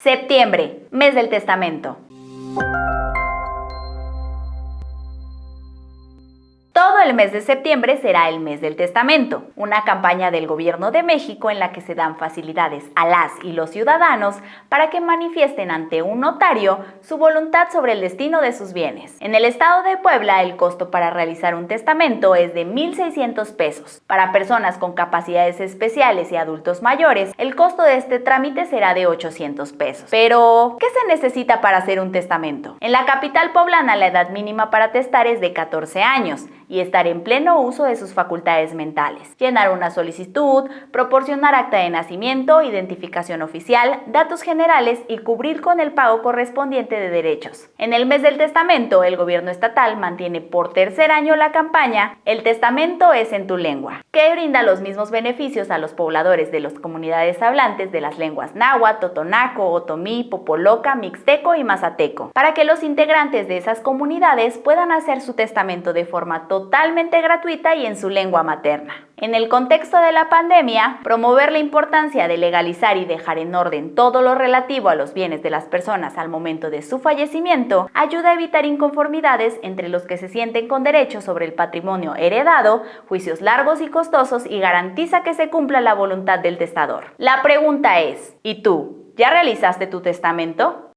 Septiembre, mes del testamento. El mes de septiembre será el mes del testamento, una campaña del gobierno de México en la que se dan facilidades a las y los ciudadanos para que manifiesten ante un notario su voluntad sobre el destino de sus bienes. En el estado de Puebla, el costo para realizar un testamento es de 1.600 pesos. Para personas con capacidades especiales y adultos mayores, el costo de este trámite será de 800 pesos. Pero, ¿qué se necesita para hacer un testamento? En la capital poblana, la edad mínima para testar es de 14 años y en pleno uso de sus facultades mentales. Llenar una solicitud, proporcionar acta de nacimiento, identificación oficial, datos generales y cubrir con el pago correspondiente de derechos. En el mes del testamento, el gobierno estatal mantiene por tercer año la campaña El testamento es en tu lengua, que brinda los mismos beneficios a los pobladores de las comunidades hablantes de las lenguas náhuatl, totonaco, otomí, popoloca, mixteco y mazateco, para que los integrantes de esas comunidades puedan hacer su testamento de forma total gratuita y en su lengua materna. En el contexto de la pandemia, promover la importancia de legalizar y dejar en orden todo lo relativo a los bienes de las personas al momento de su fallecimiento ayuda a evitar inconformidades entre los que se sienten con derechos sobre el patrimonio heredado, juicios largos y costosos y garantiza que se cumpla la voluntad del testador. La pregunta es, ¿y tú? ¿Ya realizaste tu testamento?